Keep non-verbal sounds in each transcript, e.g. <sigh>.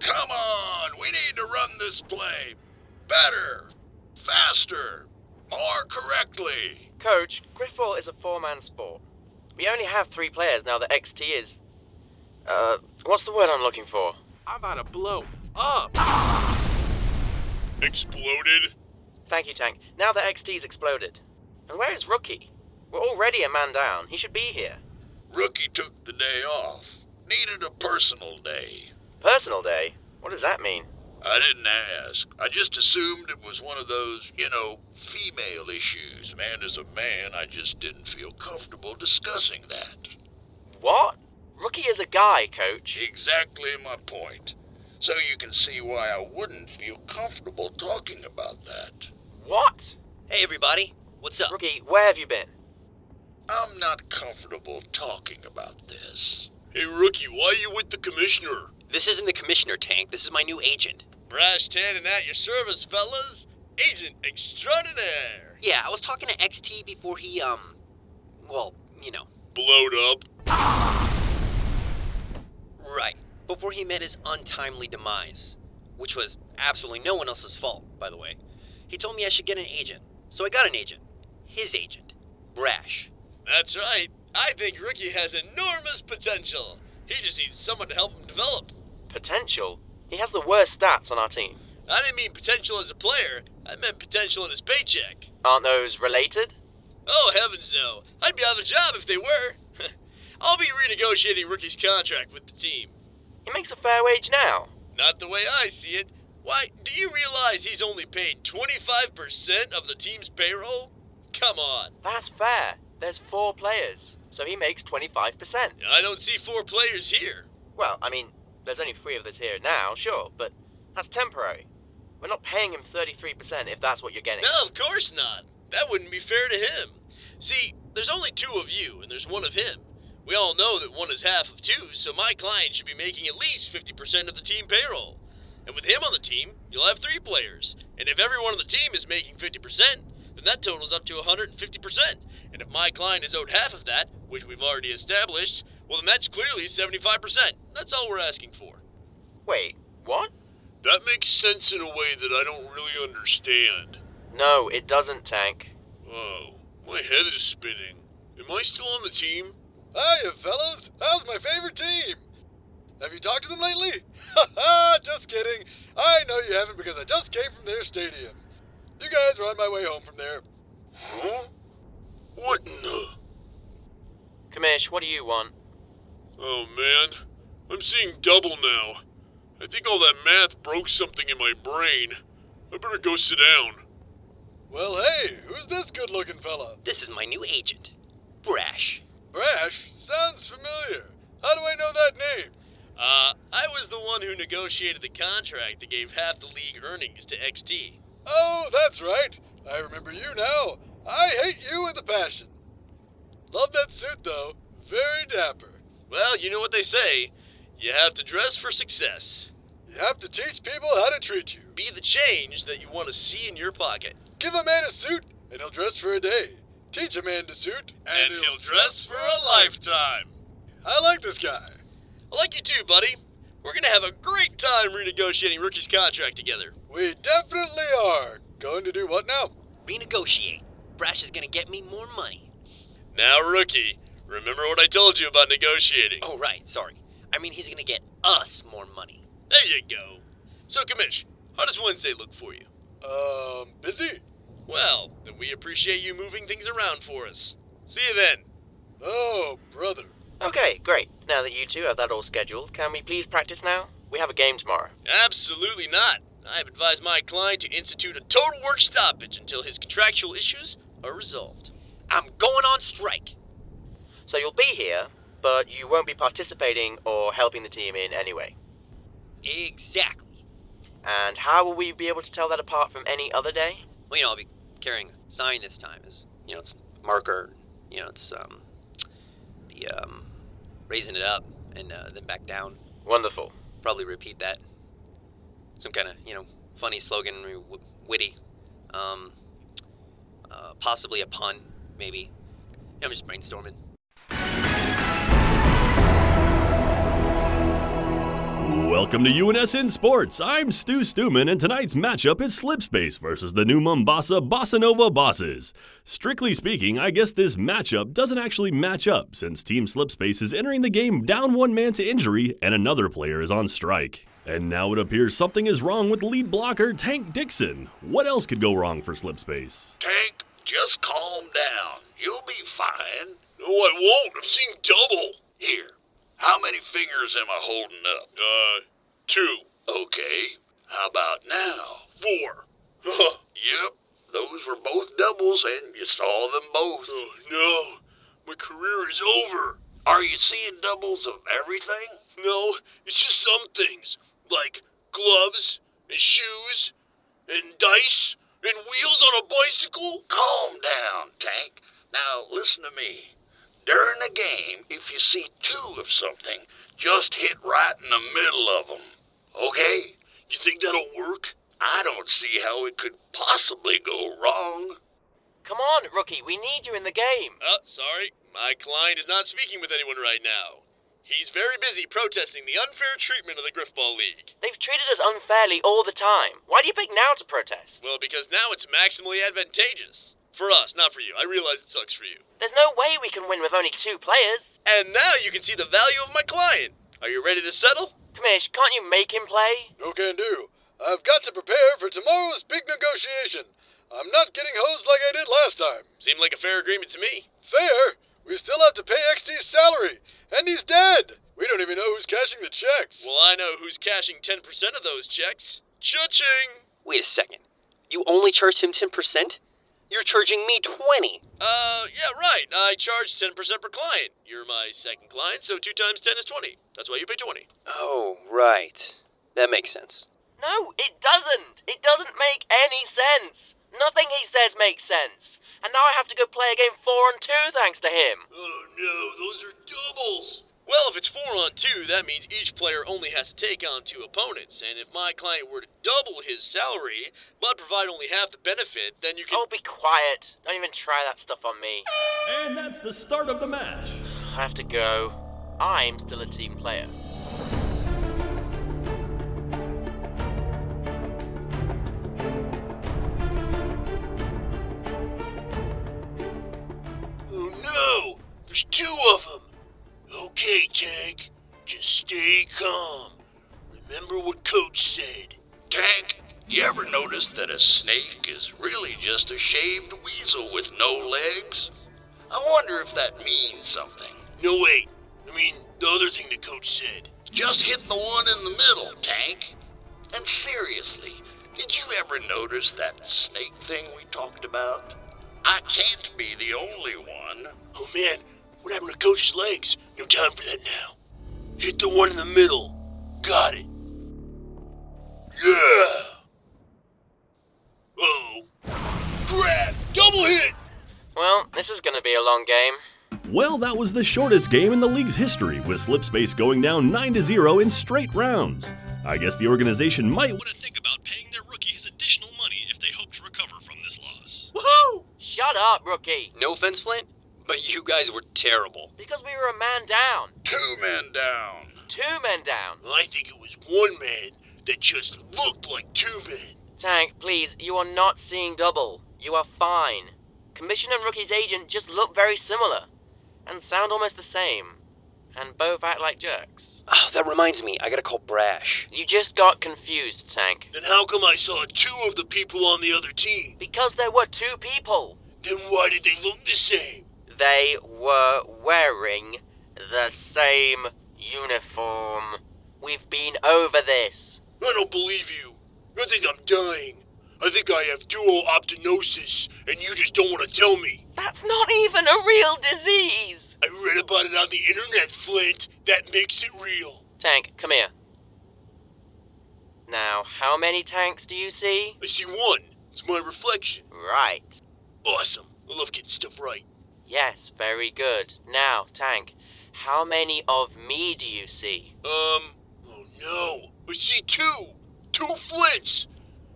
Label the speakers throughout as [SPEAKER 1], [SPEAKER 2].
[SPEAKER 1] Come on, we need to run this play better, faster, more correctly.
[SPEAKER 2] Coach, Grifball is a four-man sport. We only have three players now that XT is. Uh, what's the word I'm looking for?
[SPEAKER 3] I'm about to blow up.
[SPEAKER 4] Exploded?
[SPEAKER 2] Thank you, Tank. Now that XT's exploded. And where is Rookie? We're already a man down. He should be here.
[SPEAKER 1] Rookie took the day off. Needed a personal day.
[SPEAKER 2] Personal day? What does that mean?
[SPEAKER 1] I didn't ask. I just assumed it was one of those, you know, female issues. Man is a man. I just didn't feel comfortable discussing that.
[SPEAKER 2] What? Rookie is a guy, Coach.
[SPEAKER 1] Exactly my point. So you can see why I wouldn't feel comfortable talking about that.
[SPEAKER 2] What?
[SPEAKER 5] Hey, everybody. What's up?
[SPEAKER 2] Rookie, where have you been?
[SPEAKER 1] I'm not comfortable talking about this.
[SPEAKER 4] Hey, Rookie, why are you with the commissioner?
[SPEAKER 5] This isn't the commissioner, Tank. This is my new agent.
[SPEAKER 3] Brash Tannen at your service, fellas. Agent extraordinaire.
[SPEAKER 5] Yeah, I was talking to XT before he, um, well, you know.
[SPEAKER 4] Blowed up?
[SPEAKER 5] Right. Before he met his untimely demise. Which was absolutely no one else's fault, by the way. He told me I should get an agent. So I got an agent. His agent. Brash.
[SPEAKER 3] That's right. I think Rookie has enormous potential. He just needs someone to help him develop.
[SPEAKER 2] Potential? He has the worst stats on our team.
[SPEAKER 3] I didn't mean potential as a player. I meant potential in his paycheck.
[SPEAKER 2] Aren't those related?
[SPEAKER 3] Oh, heavens no. I'd be out of a job if they were. <laughs> I'll be renegotiating Rookie's contract with the team.
[SPEAKER 2] He makes a fair wage now.
[SPEAKER 3] Not the way I see it. Why, do you realize he's only paid 25% of the team's payroll? Come on.
[SPEAKER 2] That's fair. There's four players, so he makes 25%.
[SPEAKER 3] I don't see four players here.
[SPEAKER 2] Well, I mean, there's only three of us here now, sure, but that's temporary. We're not paying him 33% if that's what you're getting.
[SPEAKER 3] No, of course not. That wouldn't be fair to him. See, there's only two of you, and there's one of him. We all know that one is half of two, so my client should be making at least 50% of the team payroll. And with him on the team, you'll have three players. And if everyone on the team is making 50%, then that totals up to 150%. And if my client is owed half of that, which we've already established, well, then that's clearly 75%. That's all we're asking for.
[SPEAKER 2] Wait, what?
[SPEAKER 4] That makes sense in a way that I don't really understand.
[SPEAKER 2] No, it doesn't, Tank.
[SPEAKER 4] Oh, my head is spinning. Am I still on the team?
[SPEAKER 6] Hiya, fellas. How's my favorite team? Have you talked to them lately? <laughs> Ha ha, just kidding. I know you haven't because I just came from their stadium. You guys are on my way home from there.
[SPEAKER 4] Huh? What in the...
[SPEAKER 2] Commish, what do you want?
[SPEAKER 4] Oh, man. I'm seeing double now. I think all that math broke something in my brain. I better go sit down.
[SPEAKER 6] Well, hey, who's this good looking fella?
[SPEAKER 5] This is my new agent. Brash.
[SPEAKER 6] Brash? Sounds familiar. How do I know that name?
[SPEAKER 3] Uh, I was the one who negotiated the contract that gave half the league earnings to XT.
[SPEAKER 6] Oh, that's right. I remember you now. I hate you with a passion. Love that suit, though. Very dapper.
[SPEAKER 3] Well, you know what they say. You have to dress for success.
[SPEAKER 6] You have to teach people how to treat you.
[SPEAKER 3] Be the change that you want to see in your pocket.
[SPEAKER 6] Give a man a suit, and he'll dress for a day. Teach a man to suit,
[SPEAKER 3] And he'll dress for a lifetime.
[SPEAKER 6] I like this guy.
[SPEAKER 3] I like you too, buddy. We're gonna have a great time renegotiating Rookie's contract together.
[SPEAKER 6] We definitely are. Going to do what now?
[SPEAKER 5] Renegotiate. Brash is gonna get me more money.
[SPEAKER 3] Now, Rookie, remember what I told you about negotiating.
[SPEAKER 5] Oh, right, sorry. I mean, he's gonna get us more money.
[SPEAKER 3] There you go. So, Commish, how does Wednesday look for you?
[SPEAKER 6] Um, busy?
[SPEAKER 3] Well, then we appreciate you moving things around for us. See you then.
[SPEAKER 6] Oh, brother.
[SPEAKER 2] Okay, great. Now that you two have that all scheduled, can we please practice now? We have a game tomorrow.
[SPEAKER 3] Absolutely not. I've advised my client to institute a total work stoppage until his contractual issues are resolved.
[SPEAKER 5] I'm going on strike.
[SPEAKER 2] So you'll be here, but you won't be participating or helping the team in any way.
[SPEAKER 5] Exactly.
[SPEAKER 2] And how will we be able to tell that apart from any other day?
[SPEAKER 5] Well, you know, I'll be carrying a sign this time. Is you know, it's marker. You know, it's um, the um, raising it up and uh, then back down.
[SPEAKER 2] Wonderful.
[SPEAKER 5] Probably repeat that. Some kind of you know funny slogan, w- witty. Um, uh, possibly a pun, maybe. I'm just brainstorming.
[SPEAKER 7] Welcome to UNSN Sports. I'm Stu Stuman, and tonight's matchup is Slipspace versus the new Mombasa Bossa Nova Bosses. Strictly speaking, I guess this matchup doesn't actually match up since Team Slipspace is entering the game down one man to injury and another player is on strike. And now it appears something is wrong with lead blocker Tank Dixon. What else could go wrong for Slipspace?
[SPEAKER 1] Tank, just calm down. You'll be fine.
[SPEAKER 4] No, I won't. I'm seeing double.
[SPEAKER 1] Here, how many fingers am I holding up?
[SPEAKER 4] Uh, two.
[SPEAKER 1] Okay, how about now?
[SPEAKER 4] Four. <laughs>
[SPEAKER 1] Yep, those were both doubles, and you saw them both.
[SPEAKER 4] oh, no. My career is over.
[SPEAKER 1] Are you seeing doubles of everything?
[SPEAKER 4] No, it's just some things. Like gloves, and shoes, and dice, and wheels on a bicycle.
[SPEAKER 1] Calm down, Tank. Now, listen to me. During a game, if you see two of something, just hit right in the middle of them. Okay?
[SPEAKER 4] You think that'll work?
[SPEAKER 1] I don't see how it could possibly go wrong.
[SPEAKER 2] Come on, rookie, we need you in the game.
[SPEAKER 3] Oh, sorry. My client is not speaking with anyone right now. He's very busy protesting the unfair treatment of the Grifball League.
[SPEAKER 2] They've treated us unfairly all the time. Why do you pick now to protest?
[SPEAKER 3] Well, because now it's maximally advantageous. For us, not for you. I realize it sucks for you.
[SPEAKER 2] There's no way we can win with only two players.
[SPEAKER 3] And now you can see the value of my client. Are you ready to settle?
[SPEAKER 2] Commish, can't you make him play?
[SPEAKER 6] No can do. I've got to prepare for tomorrow's big negotiation. I'm not getting hosed like I did last time.
[SPEAKER 3] Seemed like a fair agreement to me.
[SPEAKER 6] Fair? We still have to pay XT's salary, and he's dead. We don't even know who's cashing the checks.
[SPEAKER 3] Well, I know who's cashing 10% of those checks. Cha-ching!
[SPEAKER 5] Wait a second. You only charged him 10%? You're charging me 20.
[SPEAKER 3] Uh, yeah, right. I charge 10% per client. You're my second client, so 2 times 10 is 20. That's why you pay 20.
[SPEAKER 5] Oh, right. That makes sense.
[SPEAKER 2] No, it doesn't. It doesn't make any sense. Nothing he says makes sense. And now I have to go play a game four and two thanks to him.
[SPEAKER 3] Oh no, those are doubles. Well, if it's four on two, that means each player only has to take on two opponents. And if my client were to double his salary, but provide only half the benefit, then you can.
[SPEAKER 2] Oh, be quiet. Don't even try that stuff on me.
[SPEAKER 7] And that's the start of the match.
[SPEAKER 2] I have to go. I'm still a team player.
[SPEAKER 4] Oh no! There's two of them! Okay, Tank. Just stay calm. Remember what Coach said.
[SPEAKER 1] Tank, you ever notice that a snake is really just a shaved weasel with no legs? I wonder if that means something.
[SPEAKER 4] No, wait. I mean, the other thing the coach said.
[SPEAKER 1] Just hit the one in the middle, Tank. And seriously, did you ever notice that snake thing we talked about? I can't be the only one.
[SPEAKER 4] Oh man, what happened to Coach's legs? No time for that now. Hit the one in the middle. Got it. Yeah! Oh. Crap! Double hit!
[SPEAKER 2] Well, this is going to be a long game.
[SPEAKER 7] Well, that was the shortest game in the league's history, with Slipspace going down 9 to 0 in straight rounds. I guess the organization might want to think about paying their rookies additional money if they hope to recover from this loss.
[SPEAKER 2] Woohoo! Shut up, rookie.
[SPEAKER 5] No offense, Flint, but you guys were terrible.
[SPEAKER 2] Because we were a man down.
[SPEAKER 1] Two men down.
[SPEAKER 2] Two men down.
[SPEAKER 4] I think it was one man that just looked like two men.
[SPEAKER 2] Tank, please, you are not seeing double. You are fine. Commission and rookie's agent just look very similar. And sound almost the same. And both act like jerks.
[SPEAKER 5] Oh, that reminds me, I gotta call Brash.
[SPEAKER 2] You just got confused, Tank.
[SPEAKER 4] Then how come I saw two of the people on the other team?
[SPEAKER 2] Because there were two people.
[SPEAKER 4] Then why did they look the same?
[SPEAKER 2] They were wearing the same uniform. We've been over this.
[SPEAKER 4] I don't believe you. I think I'm dying. I think I have dual optinosis, and you just don't want to tell me.
[SPEAKER 2] That's not even a real disease.
[SPEAKER 4] I read about it on the internet, Flint. That makes it real.
[SPEAKER 2] Tank, come here. Now, how many tanks do you see?
[SPEAKER 4] I see one. It's my reflection.
[SPEAKER 2] Right.
[SPEAKER 4] Awesome. I love getting stuff right.
[SPEAKER 2] Yes, very good. Now, Tank, how many of me do you see?
[SPEAKER 4] Um, oh no. I see two. Two Flints.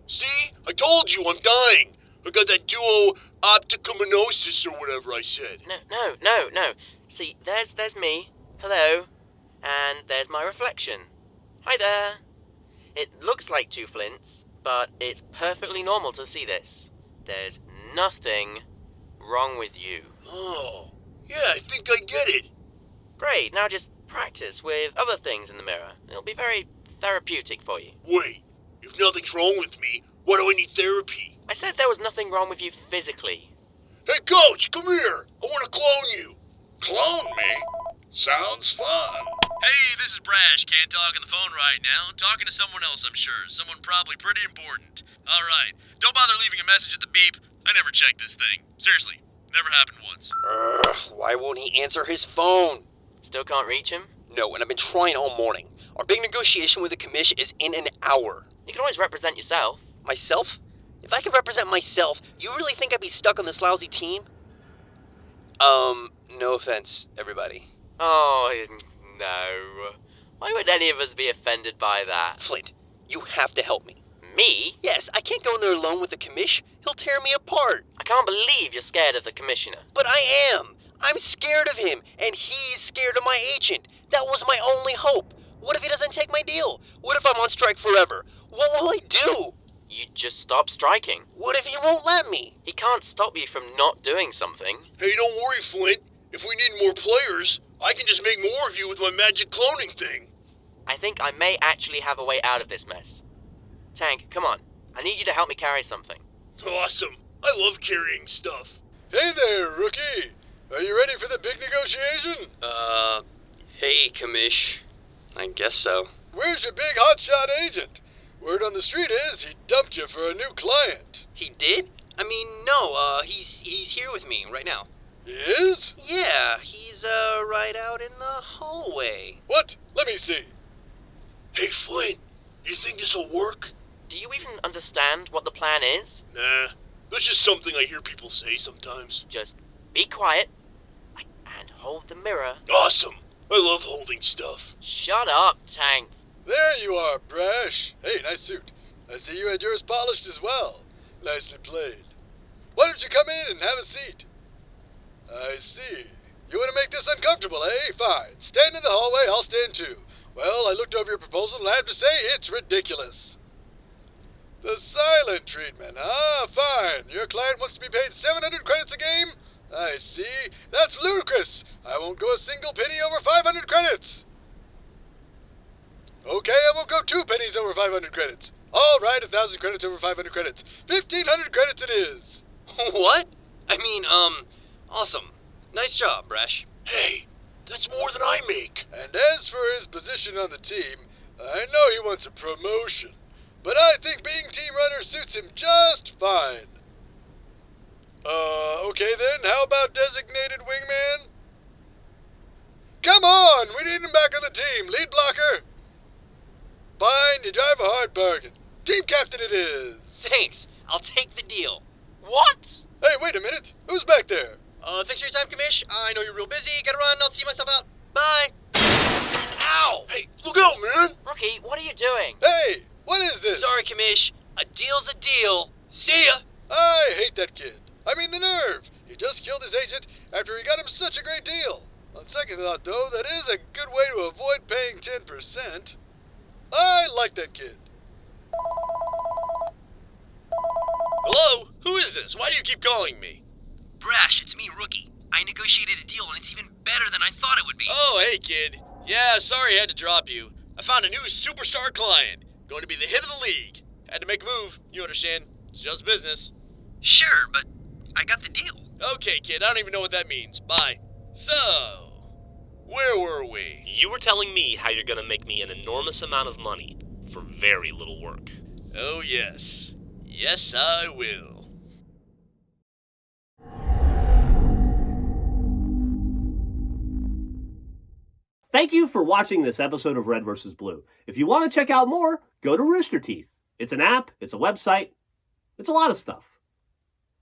[SPEAKER 4] See? I told you I'm dying. I got that duo opticominosis or whatever I said.
[SPEAKER 2] No, no, no, no. See, there's there's me. Hello. And there's my reflection. Hi there. It looks like two flints, but it's perfectly normal to see this. There's nothing wrong with you.
[SPEAKER 4] Oh, yeah, I think I get it.
[SPEAKER 2] Great, now just practice with other things in the mirror. It'll be very therapeutic for you.
[SPEAKER 4] Wait, if nothing's wrong with me, why do I need therapy?
[SPEAKER 2] I said there was nothing wrong with you physically.
[SPEAKER 4] Hey, coach, come here. I want to clone you.
[SPEAKER 1] Clone me? Sounds fun.
[SPEAKER 3] Hey, this is Brash. Can't talk on the phone right now. Talking to someone else, I'm sure. Someone probably pretty important. All right. Don't bother leaving a message at the beep. I never checked this thing. Seriously, never happened once.
[SPEAKER 5] Ugh, why won't he answer his phone?
[SPEAKER 2] Still can't reach him?
[SPEAKER 5] No, and I've been trying all morning. Our big negotiation with the commission is in an hour.
[SPEAKER 2] You can always represent yourself.
[SPEAKER 5] Myself? If I could represent myself, you really think I'd be stuck on this lousy team? Um, no offense, everybody.
[SPEAKER 2] Oh, no. Why would any of us be offended by that?
[SPEAKER 5] Flint, you have to help me.
[SPEAKER 2] Me?
[SPEAKER 5] Yes, I can't go in there alone with the commish. He'll tear me apart.
[SPEAKER 2] I can't believe you're scared of the commissioner.
[SPEAKER 5] But I am. I'm scared of him, and he's scared of my agent. That was my only hope. What if he doesn't take my deal? What if I'm on strike forever? What will I do?
[SPEAKER 2] You just stop striking.
[SPEAKER 5] What if he won't let me?
[SPEAKER 2] He can't stop you from not doing something.
[SPEAKER 4] Hey, don't worry, Flint. If we need more players, I can just make more of you with my magic cloning thing.
[SPEAKER 2] I think I may actually have a way out of this mess. Tank, come on. I need you to help me carry something.
[SPEAKER 4] Awesome. I love carrying stuff.
[SPEAKER 6] Hey there, rookie. Are you ready for the big negotiation?
[SPEAKER 5] Uh, hey, commish. I guess so.
[SPEAKER 6] Where's your big hotshot agent? Word on the street is he dumped you for a new client.
[SPEAKER 5] He did? I mean, no, uh, he's, he's here with me right now.
[SPEAKER 6] He is?
[SPEAKER 5] Yeah, he's, uh, right out in the hallway.
[SPEAKER 6] What? Let me see.
[SPEAKER 4] Hey, Flint, you think this'll work?
[SPEAKER 2] Do you even understand what the plan is?
[SPEAKER 4] Nah, that's just something I hear people say sometimes.
[SPEAKER 2] Just be quiet and hold the mirror.
[SPEAKER 4] Awesome. I love holding stuff.
[SPEAKER 2] Shut up, Tank.
[SPEAKER 6] There you are, Brash. Hey, nice suit. I see you had yours polished as well. Nicely played. Why don't you come in and have a seat? I see. You want to make this uncomfortable, eh? Fine. Stand in the hallway, I'll stand too. Well, I looked over your proposal and I have to say it's ridiculous. The silent treatment, Ah, Fine. Your client wants to be paid 700 credits a game? I see. That's ludicrous. I won't go a single penny over 500 credits. Okay, I won't go two pennies over 500 credits. All right, a thousand credits over 500 credits. 1500 credits it is. <laughs>
[SPEAKER 5] what? I mean, um, awesome. Nice job, Brash.
[SPEAKER 4] Hey, that's more than I make.
[SPEAKER 6] And as for his position on the team, I know he wants a promotion, but I think being team runner suits him just fine. Uh, okay then, how about designated wingman? Come on, we need him back on the team. Lead blocker. Fine, you drive a hard bargain. Team captain it is.
[SPEAKER 5] Thanks. I'll take the deal.
[SPEAKER 2] What?
[SPEAKER 6] Hey, wait a minute. Who's back there?
[SPEAKER 5] Uh, thanks for your time, Commish. I know you're real busy. Gotta run. I'll see myself out. Bye. Ow!
[SPEAKER 4] Hey, look out, man.
[SPEAKER 2] Rookie, what are you doing?
[SPEAKER 6] Hey, what is this?
[SPEAKER 5] Sorry, Commish. A deal's a deal. See ya.
[SPEAKER 6] I hate that kid. I mean the nerve. He just killed his agent after he got him such a great deal. On second thought, though, that is a good way to avoid paying 10%. I like that kid.
[SPEAKER 3] Hello? Who is this? Why do you keep calling me?
[SPEAKER 5] Brash, it's me, Rookie. I negotiated a deal, and it's even better than I thought it would be.
[SPEAKER 3] Oh, hey, kid. Yeah, sorry I had to drop you. I found a new superstar client. Going to be the hit of the league. Had to make a move. You understand. It's just business.
[SPEAKER 5] Sure, but I got the deal.
[SPEAKER 3] Okay, kid, I don't even know what that means. Bye. So, where were we?
[SPEAKER 8] You were telling me how you're going to make me an enormous amount of money for very little work.
[SPEAKER 3] Oh, yes. Yes, I will.
[SPEAKER 9] Thank you for watching this episode of Red vs. Blue. If you want to check out more, go to Rooster Teeth. It's an app, it's a website, it's a lot of stuff.